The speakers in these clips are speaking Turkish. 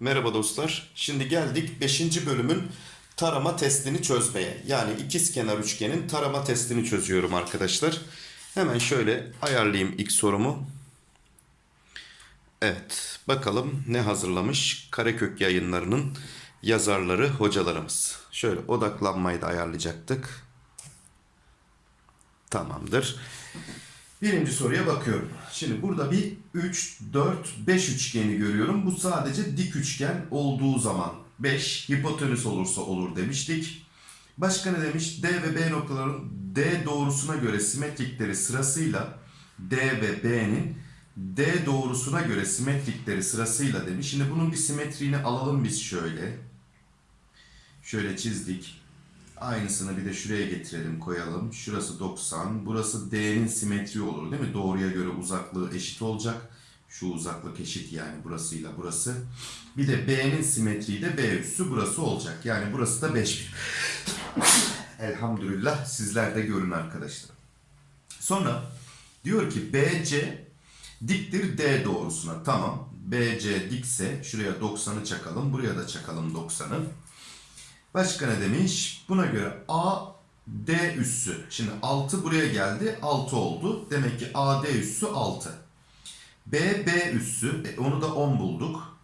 Merhaba dostlar. Şimdi geldik 5. bölümün tarama testini çözmeye. Yani ikiz kenar üçgenin tarama testini çözüyorum arkadaşlar. Hemen şöyle ayarlayayım ilk sorumu. Evet, bakalım ne hazırlamış Karekök yayınlarının yazarları, hocalarımız. Şöyle odaklanmayı da ayarlayacaktık. Tamamdır. Birinci soruya bakıyorum. Şimdi burada bir 3, 4, 5 üçgeni görüyorum. Bu sadece dik üçgen olduğu zaman 5 hipotenüs olursa olur demiştik. Başka ne demiş? D ve B noktaların D doğrusuna göre simetrikleri sırasıyla D ve B'nin D doğrusuna göre simetrikleri sırasıyla demiş. Şimdi bunun bir simetriğini alalım biz şöyle. Şöyle çizdik. Aynısını bir de şuraya getirelim koyalım. Şurası 90. Burası D'nin simetri olur değil mi? Doğruya göre uzaklığı eşit olacak. Şu uzaklık eşit yani burasıyla burası. Bir de B'nin simetriği de B üssü burası olacak. Yani burası da 5 Elhamdülillah sizler de görün arkadaşlar. Sonra diyor ki BC diktir D doğrusuna. Tamam. BC dikse şuraya 90'ı çakalım. Buraya da çakalım 90'ı. Başka ne demiş? Buna göre A D üssü. Şimdi 6 buraya geldi. 6 oldu. Demek ki AD üssü 6. B B üssü. E, onu da 10 bulduk.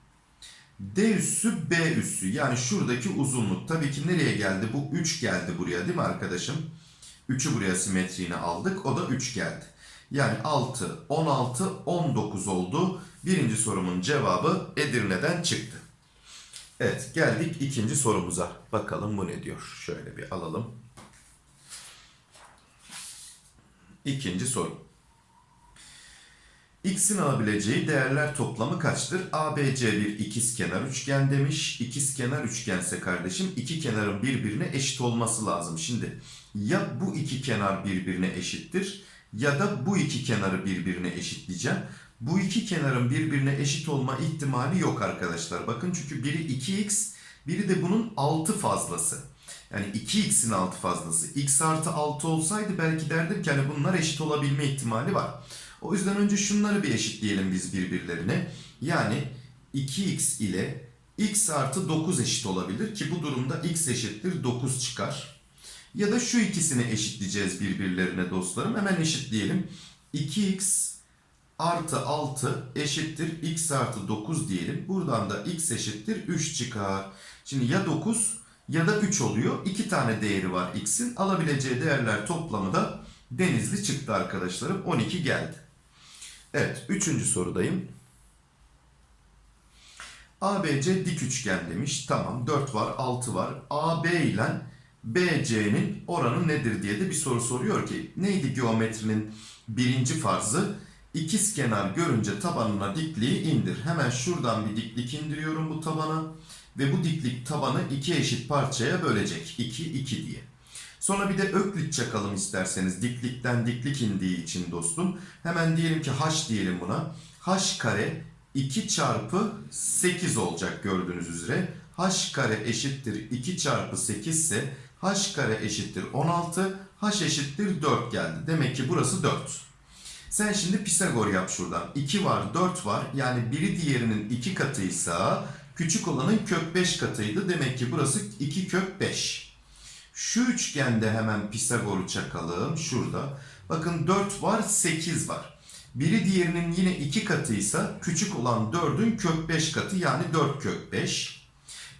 D üssü B üssü. Yani şuradaki uzunluk. Tabii ki nereye geldi? Bu 3 geldi buraya değil mi arkadaşım? 3'ü buraya simetriğine aldık. O da 3 geldi. Yani 6, 16, 19 oldu. Birinci sorumun cevabı Edirne'den çıktı. Evet geldik ikinci sorumuza. Bakalım bu ne diyor. Şöyle bir alalım. İkinci soru. X'in alabileceği değerler toplamı kaçtır? ABC bir ikizkenar üçgen demiş. İkizkenar üçgense kardeşim iki kenarın birbirine eşit olması lazım. Şimdi ya bu iki kenar birbirine eşittir ya da bu iki kenarı birbirine eşitleyeceğim. Bu iki kenarın birbirine eşit olma ihtimali yok arkadaşlar. Bakın çünkü biri 2x, biri de bunun 6 fazlası. Yani 2x'in 6 fazlası. x artı 6 olsaydı belki derdim ki hani bunlar eşit olabilme ihtimali var. O yüzden önce şunları bir eşitleyelim biz birbirlerine. Yani 2x ile x artı 9 eşit olabilir ki bu durumda x eşittir 9 çıkar. Ya da şu ikisini eşitleyeceğiz birbirlerine dostlarım. Hemen eşitleyelim. 2x artı 6 eşittir x artı 9 diyelim. Buradan da x eşittir 3 çıkar. Şimdi ya 9 ya da 3 oluyor. 2 tane değeri var x'in. Alabileceği değerler toplamı da denizli çıktı arkadaşlarım. 12 geldi. Evet 3. sorudayım. ABC dik üçgen demiş. Tamam 4 var 6 var. AB ile BC'nin oranı nedir diye de bir soru soruyor ki neydi geometrinin birinci farzı? İkiz kenar görünce tabanına dikliği indir. Hemen şuradan bir diklik indiriyorum bu tabana. Ve bu diklik tabanı iki eşit parçaya bölecek. 2, 2 diye. Sonra bir de öklit çakalım isterseniz. Diklikten diklik indiği için dostum. Hemen diyelim ki h diyelim buna. h kare 2 çarpı 8 olacak gördüğünüz üzere. h kare eşittir 2 çarpı 8 ise h kare eşittir 16. h eşittir 4 geldi. Demek ki burası 4. Sen şimdi Pisagor yap şuradan. 2 var, 4 var. Yani biri diğerinin 2 katıysa küçük olanın kök 5 katıydı. Demek ki burası 2 kök 5. Şu üçgende hemen Pisagor'u çakalım. Şurada. Bakın 4 var, 8 var. Biri diğerinin yine 2 katıysa küçük olan 4'ün kök 5 katı yani 4 kök 5.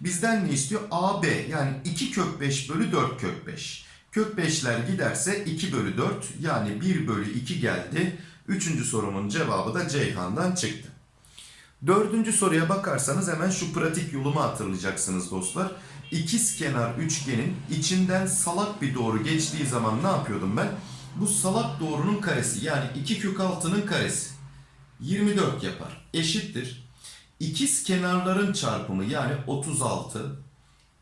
Bizden ne istiyor? AB yani 2 kök 5 bölü 4 kök 5. Kök 5'ler giderse 2 bölü 4 yani 1 bölü 2 geldi. Üçüncü sorumun cevabı da Ceyhan'dan çıktı. Dördüncü soruya bakarsanız hemen şu pratik yolumu hatırlayacaksınız dostlar. İkiz kenar üçgenin içinden salak bir doğru geçtiği zaman ne yapıyordum ben? Bu salak doğrunun karesi yani 2 kök 6'nın karesi 24 yapar. Eşittir. İkiz kenarların çarpımı yani 36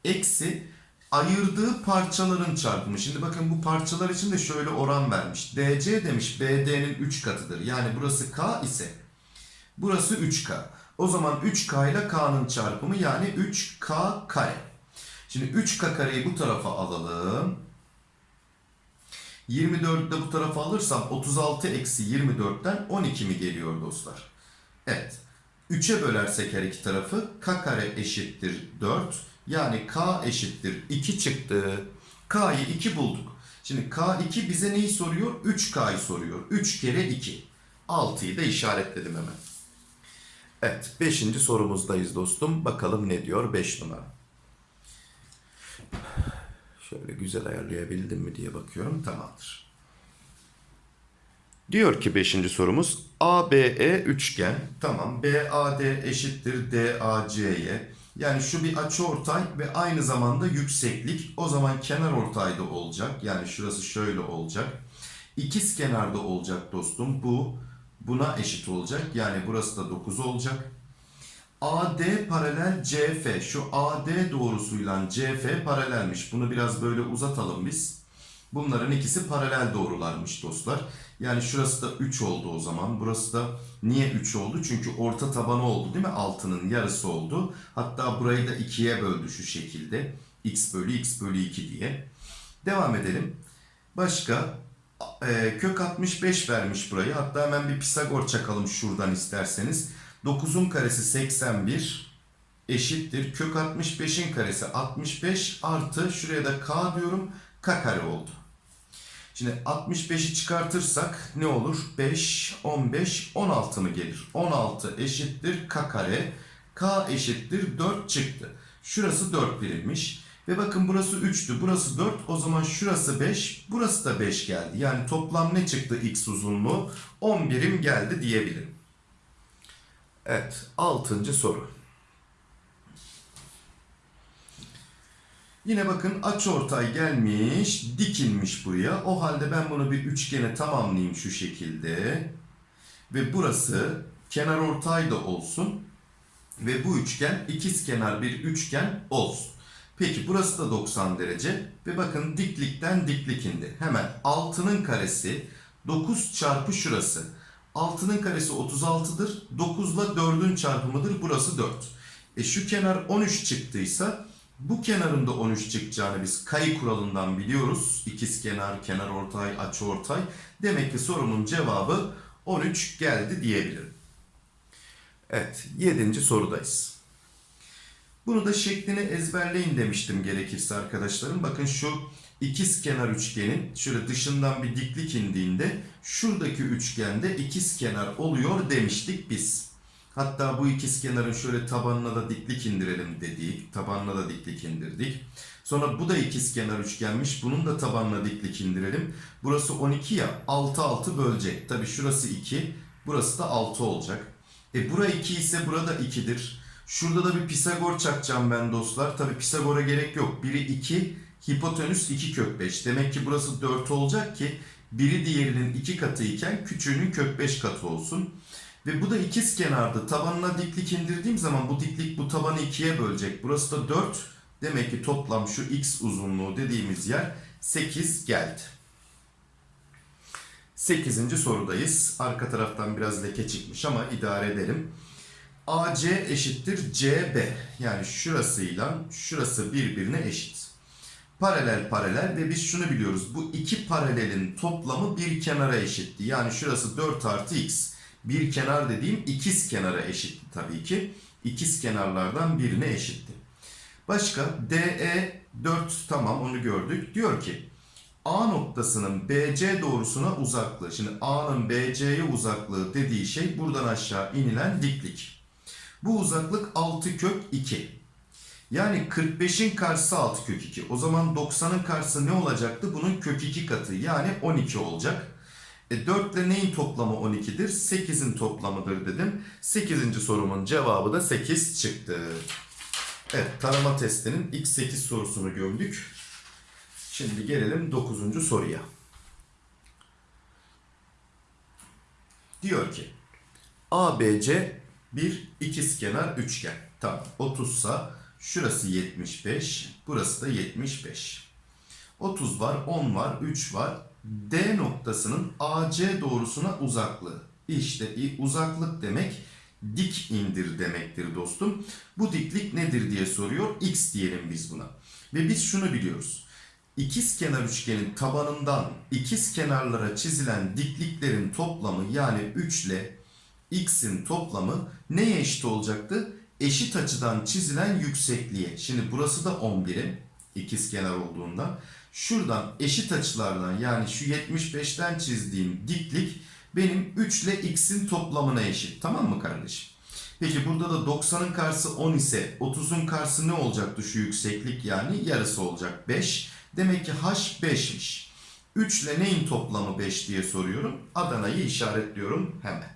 eksi ayırdığı parçaların çarpımı. Şimdi bakın bu parçalar için de şöyle oran vermiş. DC demiş BD'nin 3 katıdır. Yani burası K ise burası 3K. O zaman 3K ile K'nın çarpımı yani 3K kare. Şimdi 3K kareyi bu tarafa alalım. 24'ü de bu tarafa alırsam 36 eksi 24'ten 12 mi geliyor dostlar? Evet. 3'e bölersek her iki tarafı k kare eşittir 4. Yani k eşittir 2 çıktı. K'yı 2 bulduk. Şimdi K2 bize neyi soruyor? 3K'yı soruyor. 3 kere 2. 6'yı da işaretledim hemen. Evet 5. sorumuzdayız dostum. Bakalım ne diyor 5 numara. Şöyle güzel ayarlayabildim mi diye bakıyorum. Tamamdır. Diyor ki 5. sorumuz ABE üçgen. Tamam. BAD eşittir DAC'ye. Yani şu bir açıortay ve aynı zamanda yükseklik. O zaman kenar ortayda olacak. Yani şurası şöyle olacak. İkiz kenarda olacak dostum. Bu buna eşit olacak. Yani burası da 9 olacak. AD paralel CF. Şu AD doğrusuyla CF paralelmiş. Bunu biraz böyle uzatalım biz. Bunların ikisi paralel doğrularmış dostlar. Yani şurası da 3 oldu o zaman. Burası da niye 3 oldu? Çünkü orta tabanı oldu değil mi? Altının yarısı oldu. Hatta burayı da 2'ye böldü şu şekilde. x bölü x bölü 2 diye. Devam edelim. Başka e, kök 65 vermiş burayı. Hatta hemen bir Pisagor çakalım şuradan isterseniz. 9'un karesi 81 eşittir. Kök 65'in karesi 65 artı şuraya da k diyorum. K kare oldu. Şimdi 65'i çıkartırsak ne olur? 5, 15, 16 mı gelir? 16 eşittir k kare. K eşittir 4 çıktı. Şurası 4 birimmiş. Ve bakın burası 3'tü. Burası 4. O zaman şurası 5. Burası da 5 geldi. Yani toplam ne çıktı x uzunluğu? 10 birim geldi diyebilirim. Evet. 6. soru. Yine bakın açıortay gelmiş, dikilmiş buraya. O halde ben bunu bir üçgene tamamlayayım şu şekilde. Ve burası kenar ortay da olsun. Ve bu üçgen ikizkenar bir üçgen olsun. Peki burası da 90 derece. Ve bakın diklikten diklik indi. Hemen 6'nın karesi 9 çarpı şurası. 6'nın karesi 36'dır. 9 ile 4'ün çarpımıdır. Burası 4. E şu kenar 13 çıktıysa bu kenarın da 13 çıkacağını biz kayı kuralından biliyoruz. İkiz kenar, kenar ortay, açı ortay. Demek ki sorunun cevabı 13 geldi diyebilirim. Evet, 7. sorudayız. Bunu da şeklini ezberleyin demiştim gerekirse arkadaşlarım. Bakın şu ikiz kenar üçgenin şöyle dışından bir diklik indiğinde şuradaki üçgende ikiz kenar oluyor demiştik biz. Hatta bu ikiz kenarın şöyle tabanına da diklik indirelim dedik. Tabanına da diklik indirdik. Sonra bu da ikiz kenar üçgenmiş. Bunun da tabanına diklik indirelim. Burası 12 ya 6 6 bölecek. Tabi şurası 2. Burası da 6 olacak. E bura 2 ise burada 2'dir. Şurada da bir Pisagor çakacağım ben dostlar. Tabi Pisagor'a gerek yok. Biri 2, hipotenüs 2 kök 5. Demek ki burası 4 olacak ki biri diğerinin 2 katı iken küçüğünün kök 5 katı olsun. Ve bu da ikiz kenardı. Tabanına diklik indirdiğim zaman bu diklik bu tabanı ikiye bölecek. Burası da 4. Demek ki toplam şu x uzunluğu dediğimiz yer 8 geldi. 8. sorudayız. Arka taraftan biraz leke çıkmış ama idare edelim. AC eşittir CB. Yani şurasıyla şurası birbirine eşit. Paralel paralel ve biz şunu biliyoruz. Bu iki paralelin toplamı bir kenara eşitti. Yani şurası 4 artı x. Bir kenar dediğim ikiz kenara eşitti tabii ki. İkiz kenarlardan birine eşitti. Başka DE 4 tamam onu gördük. Diyor ki A noktasının BC doğrusuna uzaklığı. Şimdi A'nın BC'ye uzaklığı dediği şey buradan aşağı inilen diklik. Bu uzaklık 6 kök 2. Yani 45'in karşısı 6 kök 2. O zaman 90'ın karşısı ne olacaktı? Bunun kök 2 katı yani 12 olacak. E 4 ile neyin toplamı 12'dir? 8'in toplamıdır dedim. 8. sorumun cevabı da 8 çıktı. Evet tarama testinin ilk 8 sorusunu gördük. Şimdi gelelim 9. soruya. Diyor ki ABC bir ikizkenar üçgen. Tamam 30 sa şurası 75, burası da 75. 30 var, 10 var, 3 var. D noktasının AC doğrusuna uzaklığı. İşte uzaklık demek dik indir demektir dostum. Bu diklik nedir diye soruyor. X diyelim biz buna. Ve biz şunu biliyoruz. ikiz kenar üçgenin tabanından ikiz kenarlara çizilen dikliklerin toplamı yani 3 ile x'in toplamı neye eşit olacaktı? Eşit açıdan çizilen yüksekliğe. Şimdi burası da 11'im ikiz kenar olduğunda. Şuradan eşit açılardan yani şu 75'ten çizdiğim diklik benim 3 ile x'in toplamına eşit. Tamam mı kardeşim? Peki burada da 90'ın karşısı 10 ise 30'un karşısı ne olacaktı şu yükseklik yani yarısı olacak 5. Demek ki h 5'miş. 3 ile neyin toplamı 5 diye soruyorum. Adana'yı işaretliyorum hemen.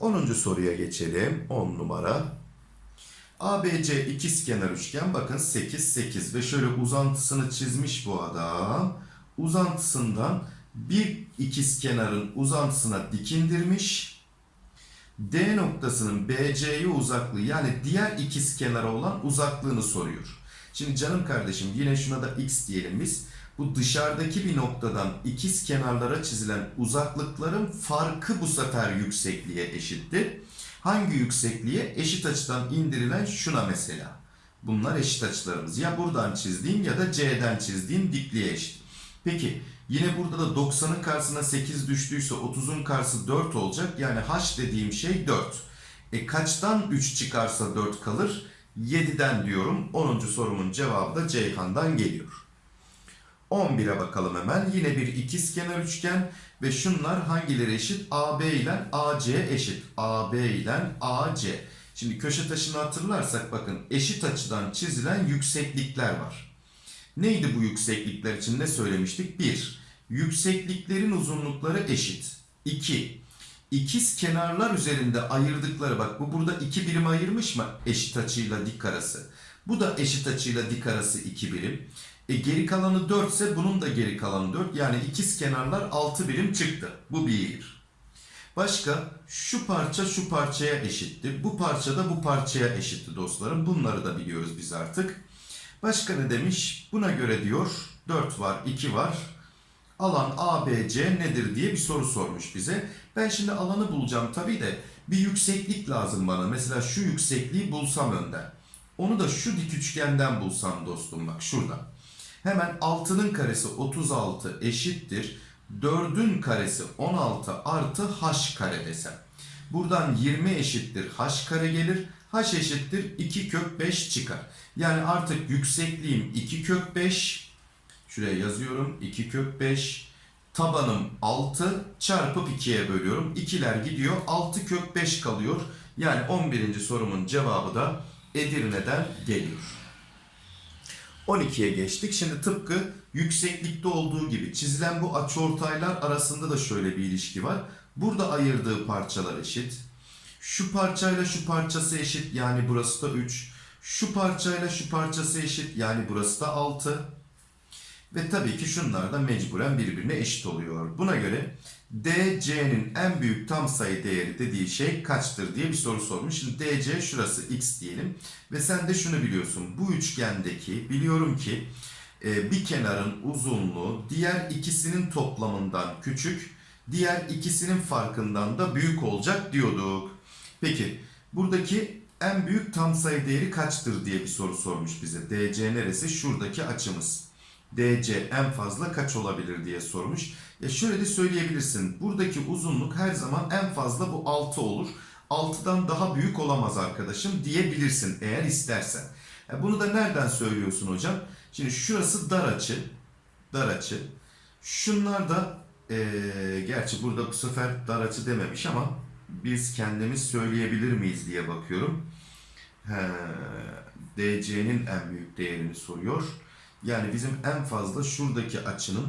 10. soruya geçelim. 10 numara. ABC ikizkenar üçgen bakın 8 8 ve şöyle uzantısını çizmiş bu adam. Uzantısından bir ikizkenarın uzantısına dikindirmiş. D noktasının BC'ye uzaklığı yani diğer ikizkenara olan uzaklığını soruyor. Şimdi canım kardeşim yine şuna da x diyelim biz. Bu dışarıdaki bir noktadan ikiz kenarlara çizilen uzaklıkların farkı bu sefer yüksekliğe eşittir. Hangi yüksekliğe? Eşit açıdan indirilen şuna mesela. Bunlar eşit açılarımız. Ya buradan çizdiğim ya da C'den çizdiğim dikliğe eşit. Peki yine burada da 90'ın karşısına 8 düştüyse 30'un karşısı 4 olacak. Yani h dediğim şey 4. E kaçtan 3 çıkarsa 4 kalır? 7'den diyorum. 10. sorumun cevabı da Ceyhan'dan geliyor. 11'e bakalım hemen. Yine bir ikizkenar üçgen ve şunlar hangileri eşit? AB ile AC eşit. AB ile AC. Şimdi köşe taşını hatırlarsak bakın eşit açıdan çizilen yükseklikler var. Neydi bu yükseklikler için ne söylemiştik? 1. Yüksekliklerin uzunlukları eşit. 2. İkiz kenarlar üzerinde ayırdıkları bak bu burada 2 birim ayırmış mı eşit açıyla dik arası. Bu da eşit açıyla dik arası 2 birim. E geri kalanı 4 ise bunun da geri kalanı 4. Yani ikiz kenarlar 6 birim çıktı. Bu bir. Başka şu parça şu parçaya eşitti. Bu parça da bu parçaya eşitti dostlarım. Bunları da biliyoruz biz artık. Başka ne demiş? Buna göre diyor 4 var 2 var. Alan ABC nedir diye bir soru sormuş bize. Ben şimdi alanı bulacağım tabii de bir yükseklik lazım bana. Mesela şu yüksekliği bulsam önden. Onu da şu dik üçgenden bulsam dostum bak şuradan. Hemen 6'nın karesi 36 eşittir. 4'ün karesi 16 artı h kare desem. Buradan 20 eşittir h kare gelir. h eşittir 2 kök 5 çıkar. Yani artık yüksekliğim 2 kök 5. Şuraya yazıyorum 2 kök 5. Tabanım 6 çarpıp 2'ye bölüyorum. 2'ler gidiyor 6 kök 5 kalıyor. Yani 11. sorumun cevabı da Edirne'den geliyor. 12'ye geçtik. Şimdi tıpkı yükseklikte olduğu gibi çizilen bu açıortaylar arasında da şöyle bir ilişki var. Burada ayırdığı parçalar eşit. Şu parçayla şu parçası eşit yani burası da 3. Şu parçayla şu parçası eşit yani burası da 6. Ve tabii ki şunlar da mecburen birbirine eşit oluyor. Buna göre DC'nin en büyük tam sayı değeri dediği şey kaçtır diye bir soru sormuş. Şimdi DC şurası x diyelim. Ve sen de şunu biliyorsun. Bu üçgendeki biliyorum ki e, bir kenarın uzunluğu diğer ikisinin toplamından küçük, diğer ikisinin farkından da büyük olacak diyorduk. Peki buradaki en büyük tam sayı değeri kaçtır diye bir soru sormuş bize. DC neresi? Şuradaki açımız. DC en fazla kaç olabilir diye sormuş. Ya şöyle de söyleyebilirsin. Buradaki uzunluk her zaman en fazla bu 6 olur. 6'dan daha büyük olamaz arkadaşım diyebilirsin eğer istersen. Ya bunu da nereden söylüyorsun hocam? Şimdi şurası dar açı. Dar açı. Şunlar da ee, gerçi burada bu sefer dar açı dememiş ama biz kendimiz söyleyebilir miyiz diye bakıyorum. DC'nin en büyük değerini soruyor. Yani bizim en fazla şuradaki açının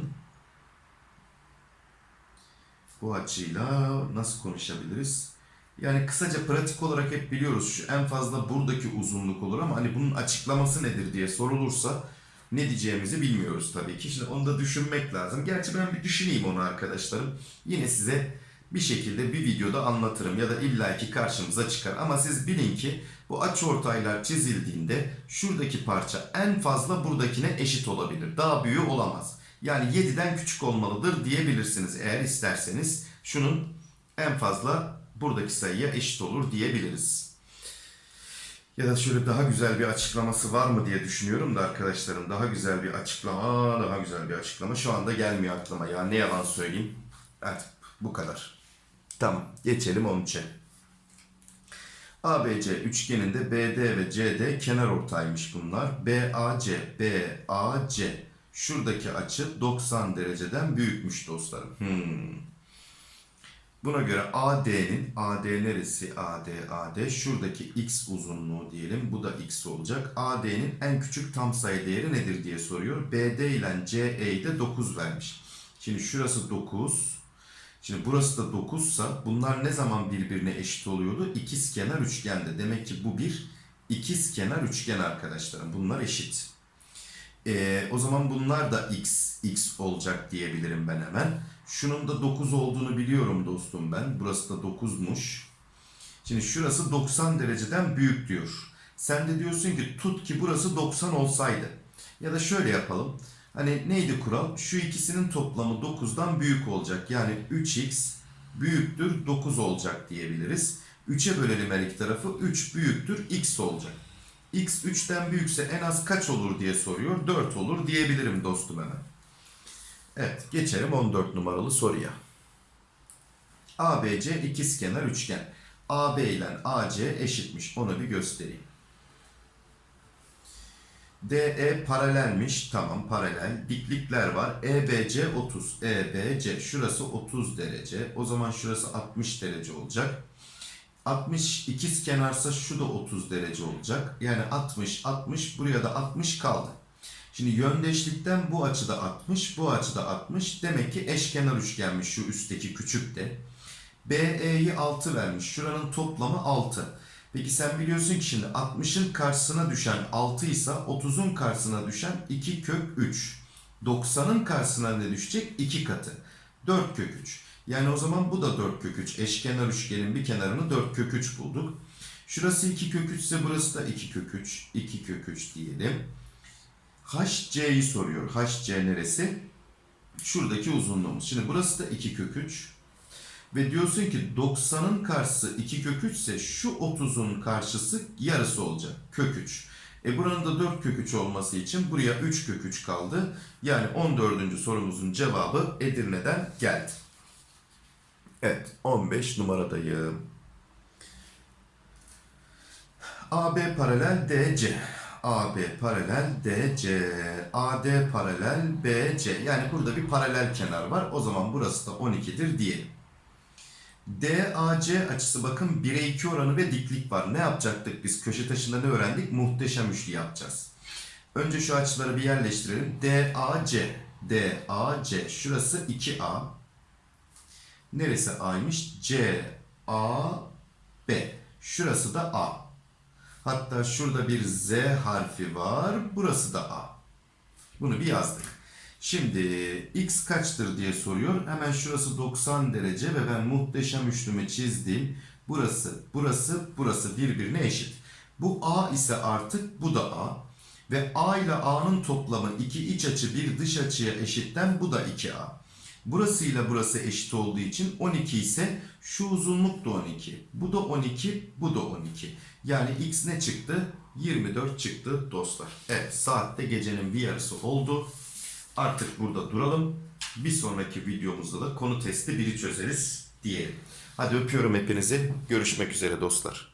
bu açıyla nasıl konuşabiliriz? Yani kısaca pratik olarak hep biliyoruz şu en fazla buradaki uzunluk olur ama hani bunun açıklaması nedir diye sorulursa ne diyeceğimizi bilmiyoruz tabii ki. Şimdi onu da düşünmek lazım. Gerçi ben bir düşüneyim onu arkadaşlarım. Yine size bir şekilde bir videoda anlatırım ya da illaki karşımıza çıkar. Ama siz bilin ki bu açıortaylar çizildiğinde şuradaki parça en fazla buradakine eşit olabilir. Daha büyüğü olamaz. Yani 7'den küçük olmalıdır diyebilirsiniz eğer isterseniz. Şunun en fazla buradaki sayıya eşit olur diyebiliriz. Ya da şöyle daha güzel bir açıklaması var mı diye düşünüyorum da arkadaşlarım. Daha güzel bir açıklama, daha güzel bir açıklama. Şu anda gelmiyor aklıma ya. Ne yalan söyleyeyim. Hadi bu kadar. Tamam. Geçelim 13'e. ABC üçgeninde BD ve CD kenar ortaymış bunlar. BAC, BAC. Şuradaki açı 90 dereceden büyükmüş dostlarım. Hmm. Buna göre AD'nin, AD neresi? AD, AD. Şuradaki x uzunluğu diyelim. Bu da x olacak. AD'nin en küçük tam sayı değeri nedir diye soruyor. BD ile CE'yi de 9 vermiş. Şimdi şurası 9. Şimdi burası da 9 sa bunlar ne zaman birbirine eşit oluyordu? İkizkenar üçgende. Demek ki bu bir ikizkenar üçgen arkadaşlarım. Bunlar eşit. Ee, o zaman bunlar da x, x olacak diyebilirim ben hemen. Şunun da 9 olduğunu biliyorum dostum ben. Burası da 9'muş. Şimdi şurası 90 dereceden büyük diyor. Sen de diyorsun ki tut ki burası 90 olsaydı. Ya da şöyle yapalım. Hani neydi kural? Şu ikisinin toplamı 9'dan büyük olacak. Yani 3x büyüktür 9 olacak diyebiliriz. 3'e bölelim her iki tarafı. 3 büyüktür x olacak. X 3'ten büyükse en az kaç olur diye soruyor. 4 olur diyebilirim dostum hemen. Evet geçelim 14 numaralı soruya. ABC ikizkenar üçgen. AB ile AC eşitmiş. Onu bir göstereyim. DE paralelmiş. Tamam paralel. Diklikler var. EBC 30. EBC şurası 30 derece. O zaman şurası 60 derece olacak. 60 ikiz kenarsa şu da 30 derece olacak. Yani 60 60 buraya da 60 kaldı. Şimdi yöndeşlikten bu açıda 60, bu açıda 60. Demek ki eşkenar üçgenmiş şu üstteki küçük de. BE'yi 6 vermiş. Şuranın toplamı 6. Peki sen biliyorsun ki şimdi 60'ın karşısına düşen 6 ise 30'un karşısına düşen 2 kök 3. 90'ın karşısına ne düşecek? 2 katı. 4 kök 3. Yani o zaman bu da 4 kök 3. Eşkenar üçgenin bir kenarını 4 kök 3 bulduk. Şurası 2 kök 3 ise burası da 2 kök 3. 2 kök 3 diyelim. HC'yi soruyor. HC neresi? Şuradaki uzunluğumuz. Şimdi burası da 2 kök 3. Ve diyorsun ki 90'ın karşısı 2 kök 3 ise şu 30'un karşısı yarısı olacak. Kök 3. E buranın da 4 kök 3 olması için buraya 3 kök 3 kaldı. Yani 14. sorumuzun cevabı Edirne'den geldi. Evet 15 numaradayım. AB paralel DC. AB paralel DC. AD paralel BC. Yani burada bir paralel kenar var. O zaman burası da 12'dir diyelim. DAC açısı bakın 1'e 2 oranı ve diklik var. Ne yapacaktık biz? Köşe taşında ne öğrendik? Muhteşem üçlü yapacağız. Önce şu açıları bir yerleştirelim. DAC. DAC. Şurası 2A. Neresi A'ymış? C, A, B. Şurası da A. Hatta şurada bir Z harfi var. Burası da A. Bunu bir yazdık. Şimdi x kaçtır diye soruyor. Hemen şurası 90 derece ve ben muhteşem üçlümü çizdim. Burası, burası, burası birbirine eşit. Bu A ise artık bu da A. Ve A ile A'nın toplamı iki iç açı bir dış açıya eşitten bu da 2A. Burası ile burası eşit olduğu için 12 ise şu uzunluk da 12. Bu da 12, bu da 12. Yani x ne çıktı? 24 çıktı dostlar. Evet saatte gecenin bir yarısı oldu. Artık burada duralım. Bir sonraki videomuzda da konu testi biri çözeriz diyelim. Hadi öpüyorum hepinizi. Görüşmek üzere dostlar.